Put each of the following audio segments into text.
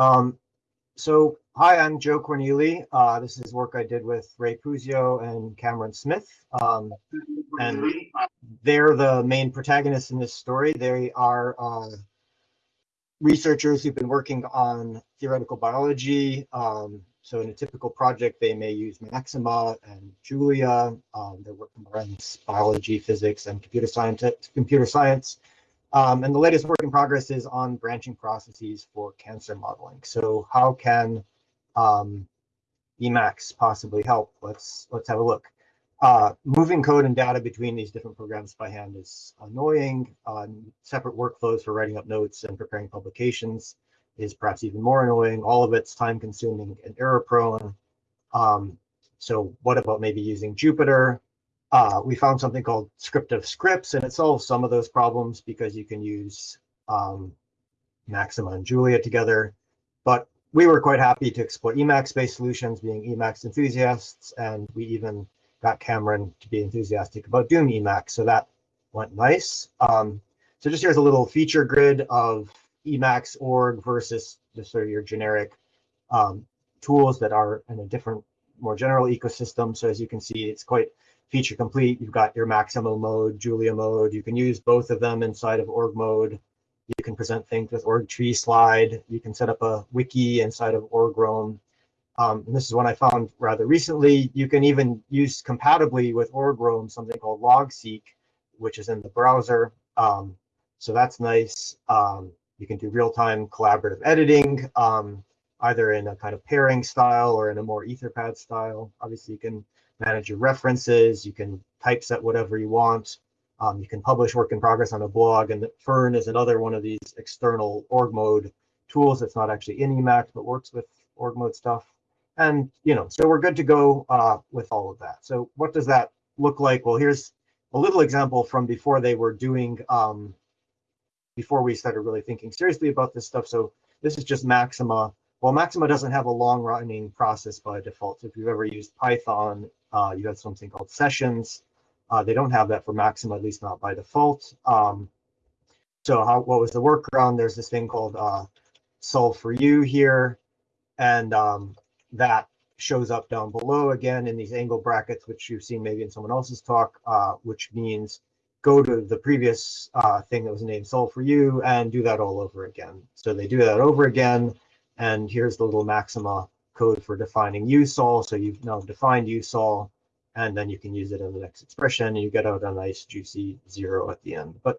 Um, so, hi, I'm Joe Corneli. Uh, this is work I did with Ray Puzio and Cameron Smith. Um, and they're the main protagonists in this story. They are uh, researchers who've been working on theoretical biology. Um, so in a typical project, they may use Maxima and Julia. Um, they're working around biology, physics, and computer science. Computer science. Um, and the latest work in progress is on branching processes for cancer modeling. So how can um, Emacs possibly help? Let's let's have a look. Uh, moving code and data between these different programs by hand is annoying. Uh, separate workflows for writing up notes and preparing publications is perhaps even more annoying. All of it's time consuming and error prone. Um, so what about maybe using Jupyter? Uh, we found something called script of scripts, and it solves some of those problems because you can use um, Maxima and Julia together. But we were quite happy to explore Emacs-based solutions, being Emacs enthusiasts, and we even got Cameron to be enthusiastic about doing Emacs, so that went nice. Um, so just here's a little feature grid of Emacs org versus just sort of your generic um, tools that are in a different, more general ecosystem. So as you can see, it's quite feature complete. You've got your Maxima mode, Julia mode. You can use both of them inside of org mode. You can present things with org tree slide. You can set up a wiki inside of org Roam. Um, and this is one I found rather recently. You can even use compatibly with org Roam something called logseq, which is in the browser. Um, so that's nice. Um, you can do real-time collaborative editing, um, either in a kind of pairing style or in a more Etherpad style. Obviously, you can manage your references, you can typeset whatever you want. Um, you can publish work in progress on a blog, and Firn is another one of these external org mode tools that's not actually in Emacs, but works with org mode stuff. And, you know, so we're good to go uh, with all of that. So what does that look like? Well, here's a little example from before they were doing, um, before we started really thinking seriously about this stuff. So this is just Maxima well, Maxima doesn't have a long running process by default. If you've ever used Python, uh, you have something called sessions. Uh, they don't have that for Maxima, at least not by default. Um, so how, what was the workaround? There's this thing called uh, solve for you here. And um, that shows up down below again in these angle brackets, which you've seen maybe in someone else's talk, uh, which means go to the previous uh, thing that was named solve for you and do that all over again. So they do that over again. And here's the little Maxima code for defining usol. So you've now defined usol, and then you can use it in the next expression, and you get out a nice juicy zero at the end. But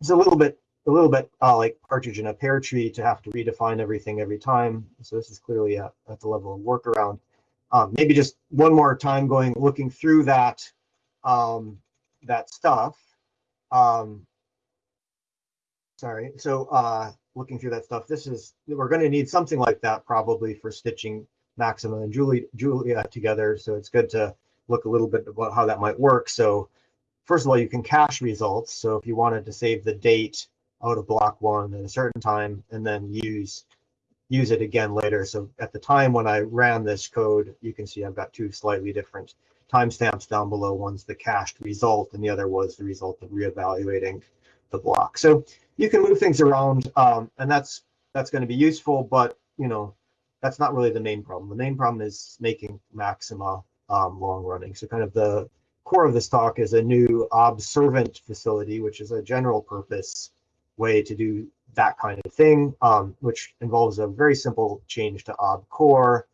it's a little bit a little bit uh, like partridge in a pear tree to have to redefine everything every time. So this is clearly at, at the level of workaround. Um, maybe just one more time going looking through that um, that stuff. Um, sorry. So uh, looking through that stuff, this is we're going to need something like that probably for stitching Maxima and Julie, Julia together. So it's good to look a little bit about how that might work. So first of all, you can cache results. So if you wanted to save the date out of block one at a certain time and then use use it again later. So at the time when I ran this code, you can see I've got two slightly different timestamps down below. One's the cached result and the other was the result of reevaluating the block. So you can move things around, um, and that's that's going to be useful. But you know, that's not really the main problem. The main problem is making Maxima um, long running. So kind of the core of this talk is a new observant facility, which is a general purpose way to do that kind of thing, um, which involves a very simple change to ob core.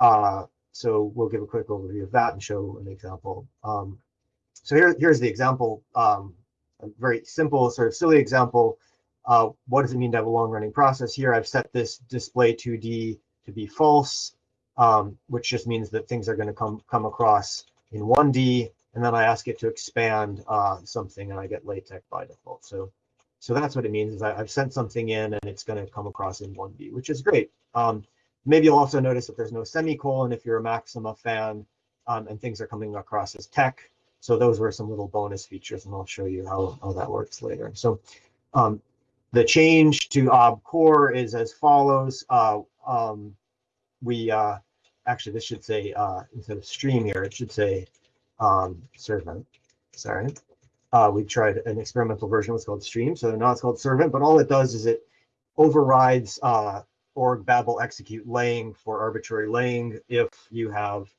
Uh, so we'll give a quick overview of that and show an example. Um, so here, here's the example um, a very simple, sort of silly example. Uh, what does it mean to have a long running process? Here I've set this display 2D to be false, um, which just means that things are going to come come across in 1D, and then I ask it to expand uh, something, and I get LaTeX by default. So, so that's what it means is I, have sent something in, and it's going to come across in 1D, which is great. Um, maybe you'll also notice that there's no semicolon if you're a Maxima fan, um, and things are coming across as TeX. So those were some little bonus features, and I'll show you how, how that works later. So um, the change to ob core is as follows. Uh, um, we uh, actually, this should say, uh, instead of stream here, it should say um, servant. Sorry. Uh, we tried an experimental version, was called stream. So now it's called servant, but all it does is it overrides uh, org babel execute laying for arbitrary laying if you have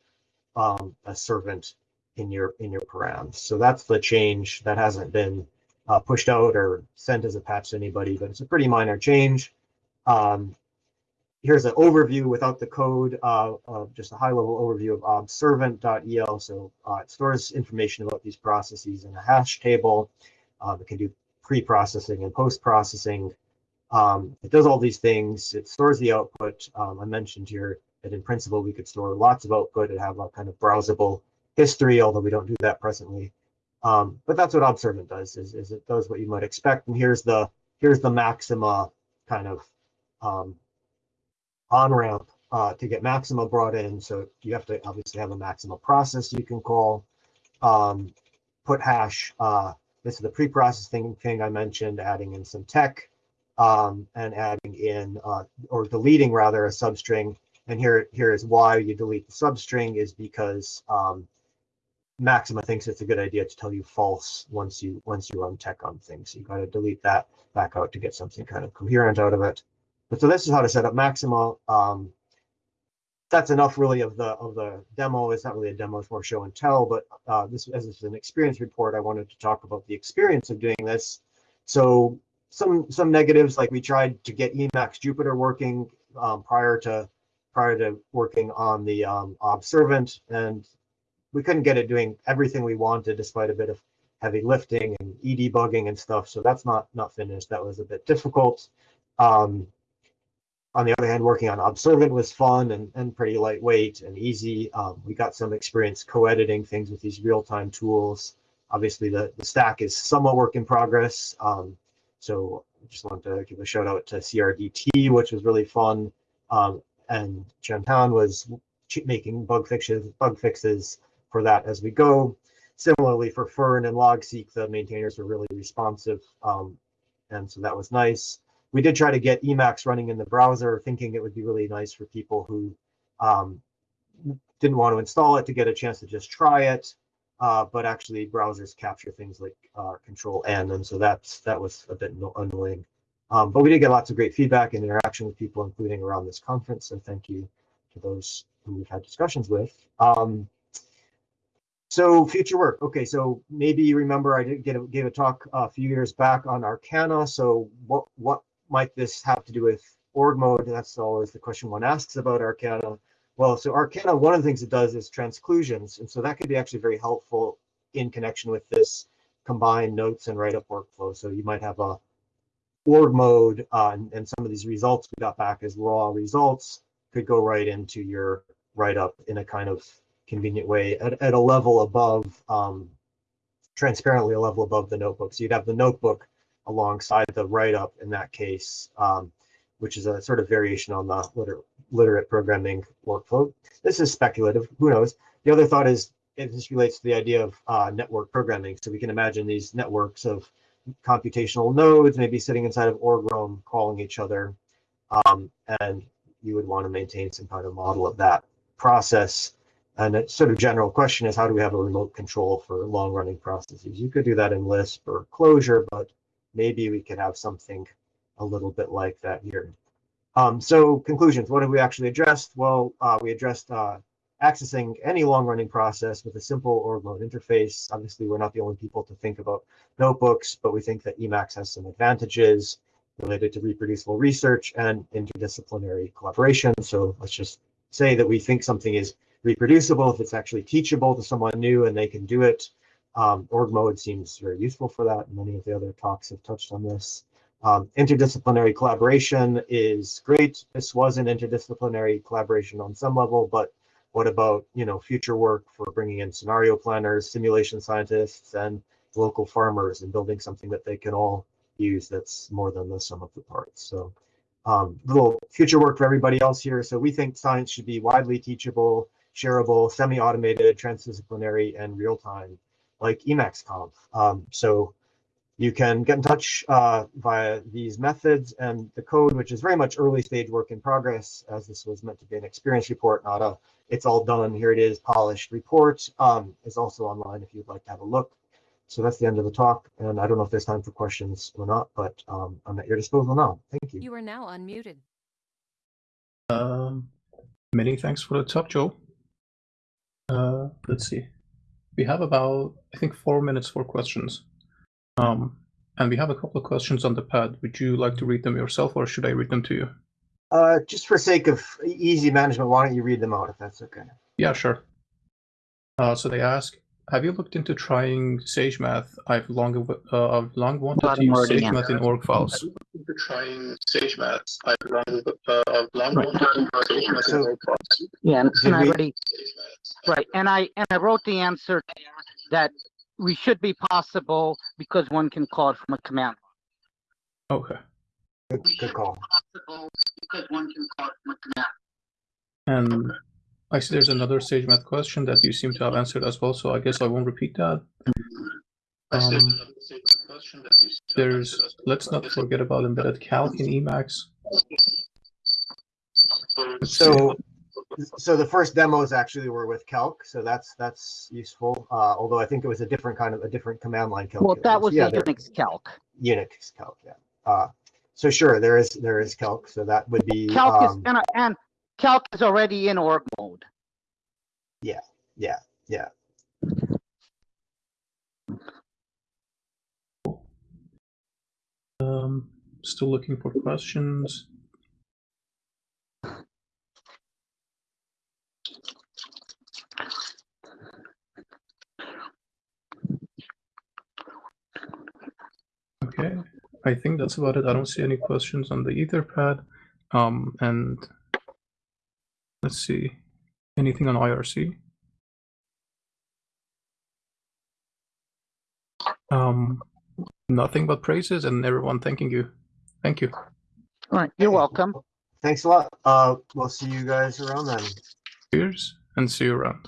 um, a servant in your in your params. So that's the change that hasn't been uh, pushed out or sent as a patch to anybody, but it's a pretty minor change. Um, here's an overview without the code, uh, of just a high level overview of observant.el. So uh, it stores information about these processes in a hash table. Um, it can do pre-processing and post-processing. Um, it does all these things. It stores the output. Um, I mentioned here that in principle, we could store lots of output and have a kind of browsable history, although we don't do that presently. Um, but that's what Observant does, is, is it does what you might expect. And here's the here's the Maxima kind of um, on-ramp uh, to get Maxima brought in. So you have to obviously have a Maxima process you can call. Um, put hash, uh, this is the pre-processing thing I mentioned, adding in some TeX um, and adding in, uh, or deleting rather, a substring. And here, here is why you delete the substring is because um, Maxima thinks it's a good idea to tell you false once you once you run tex on things. So you got to delete that back out to get something kind of coherent out of it. But so this is how to set up Maxima. Um, that's enough really of the of the demo. It's not really a demo, it's more show and tell. But uh, this as this is an experience report, I wanted to talk about the experience of doing this. So some some negatives, like we tried to get Emacs Jupyter working um, prior to prior to working on the um, Observant, and we couldn't get it doing everything we wanted despite a bit of heavy lifting and e debugging and stuff. So that's not not finished. That was a bit difficult. Um, on the other hand, working on Observant was fun and, and pretty lightweight and easy. Um, we got some experience co-editing things with these real-time tools. Obviously, the, the stack is somewhat work in progress. Um, so I just wanted to give a shout out to CRDT, which was really fun. Um, and Qiantan was making bug fixes, bug fixes for that as we go. Similarly for Firn and Logseq, the maintainers were really responsive. Um, and so that was nice. We did try to get Emacs running in the browser, thinking it would be really nice for people who um, didn't want to install it to get a chance to just try it. Uh, but actually browsers capture things like uh, control N, and so that's that was a bit annoying. Um, but we did get lots of great feedback and interaction with people, including around this conference. So thank you to those who we've had discussions with. Um, so future work. Okay, so maybe you remember I did get a, gave a talk a few years back on Arxana. So what what might this have to do with org mode? That's always the question one asks about Arxana. Well, so Arxana, one of the things it does is transclusions, and so that could be actually very helpful in connection with this combined notes and write-up workflow. So you might have a org mode, uh, and, and some of these results we got back as raw results could go right into your write-up in a kind of convenient way at, at a level above, um, transparently a level above the notebook. So you'd have the notebook alongside the write-up in that case, um, which is a sort of variation on the liter literate programming workflow. This is speculative, who knows? The other thought is, it this relates to the idea of uh, network programming. So we can imagine these networks of computational nodes maybe sitting inside of org roam calling each other. Um, and you would want to maintain some kind of model of that process and a sort of general question is how do we have a remote control for long running processes? You could do that in Lisp or Clojure, but maybe we could have something a little bit like that here. Um, so conclusions, what have we actually addressed? Well, uh, we addressed uh, accessing any long running process with a simple org mode interface. Obviously, we're not the only people to think about notebooks, but we think that Emacs has some advantages related to reproducible research and interdisciplinary collaboration. So let's just say that we think something is reproducible, if it's actually teachable to someone new and they can do it. Um, org mode seems very useful for that. Many of the other talks have touched on this. Um, interdisciplinary collaboration is great. This was an interdisciplinary collaboration on some level, but what about you know future work for bringing in scenario planners, simulation scientists, and local farmers and building something that they can all use that's more than the sum of the parts. So um, little future work for everybody else here. So we think science should be widely teachable, shareable, semi-automated, transdisciplinary, and real-time, like Emacs Um, so you can get in touch uh, via these methods and the code, which is very much early stage work in progress, as this was meant to be an experience report, not a it's all done, here it is, polished report, um, is also online if you'd like to have a look. So that's the end of the talk, and I don't know if there's time for questions or not, but um, I'm at your disposal now. Thank you. You are now unmuted. Um, many thanks for the talk, Joe. Uh, let's see. We have about, I think, four minutes for questions. Um, and we have a couple of questions on the pad. Would you like to read them yourself, or should I read them to you? Uh, just for sake of easy management, why don't you read them out if that's okay? Yeah, sure. Uh, so they ask, have you looked into trying SageMath? I've long uh, I've long wanted Got to use SageMath in org files. Into trying SageMath. I've long uh, I've long Right. wanted to use SageMath So- in org files. Yeah, and, and I already, right, and I, and I wrote the answer that we should be possible because one can call it from a command. line. Okay. Good, good call. Possible because one can call it from a command. And I see there's another SageMath question that you seem to have answered as well, so I guess I won't repeat that. Um, there's, let's not forget about embedded calc in Emacs. So, so the first demos actually were with calc, so that's, that's useful. Uh, although I think it was a different kind of, a different command line Well, that was Yeah, the Unix calc. Unix calc, yeah. Uh, so sure, there is, there is calc, so that would be, Calc is, um, and, and calc is already in org mode. yeah, yeah. Yeah. Um, still looking for questions. Okay, I think that's about it. I don't see any questions on the Etherpad. Um, and let's see, anything on IRC? Um, nothing but praises and everyone thanking you. Thank you. All right, you're welcome. Thanks a lot. Uh, we'll see you guys around then. Cheers and see you around.